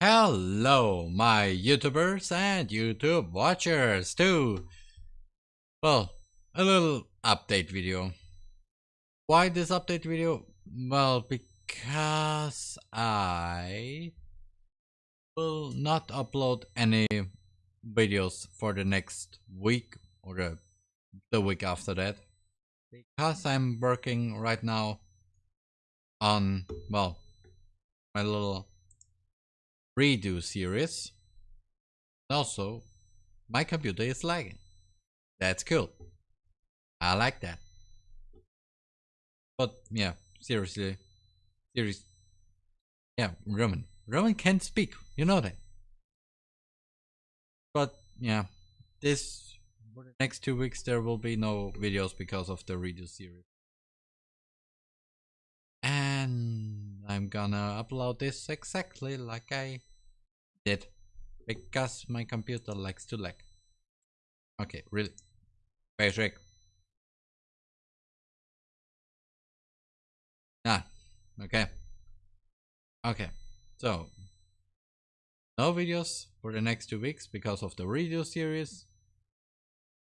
Hello, my YouTubers and YouTube watchers too. Well, a little update video. Why this update video? Well, because I will not upload any videos for the next week or the, the week after that. Because I'm working right now on, well, my little redo series. Also, my computer is lagging. That's cool. I like that. But yeah, seriously, serious. Yeah, Roman. Roman can't speak. You know that. But yeah, this next two weeks there will be no videos because of the redo series. I'm gonna upload this exactly like I did because my computer likes to lag. Okay, really. Patrick. Ah, okay. Okay, so no videos for the next two weeks because of the redo series.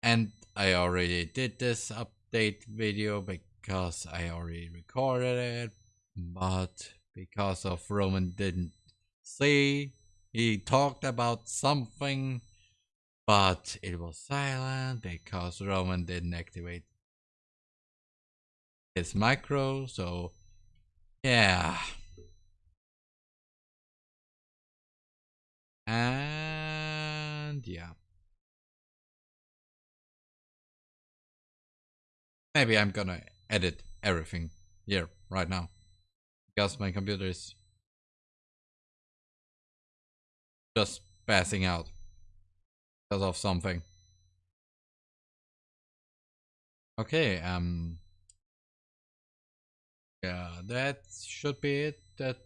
And I already did this update video because I already recorded it but because of Roman didn't see, he talked about something, but it was silent because Roman didn't activate his micro, so yeah. And yeah. Maybe I'm gonna edit everything here right now because my computer is just passing out because of something. Okay, um, yeah, that should be it. That,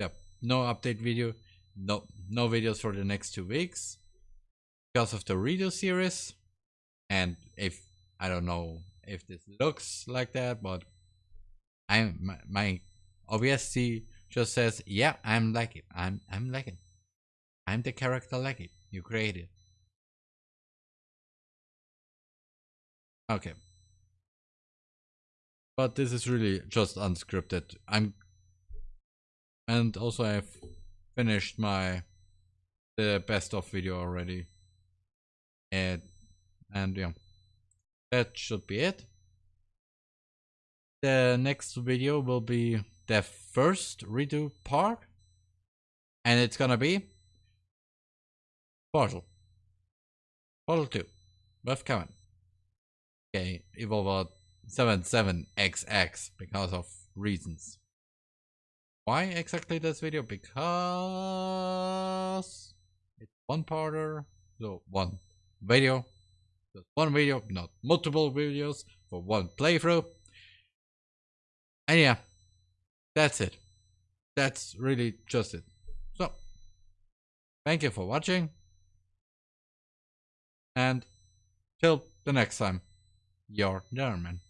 yep, no update video, no, no videos for the next two weeks because of the redo series. And if I don't know if this looks like that, but I'm my, my OBSC just says, yeah, I'm like it. I'm I'm like it. I'm the character like it. You created. Okay. But this is really just unscripted. I'm and also I've finished my the best of video already. And and yeah. That should be it. The next video will be the first redo part and it's gonna be Portal. Portal 2 with Kevin okay Evolver 77XX because of reasons. Why exactly this video? Because it's one parter so one video. Just one video not multiple videos for one playthrough. And yeah that's it. That's really just it. So, thank you for watching. And till the next time, your German.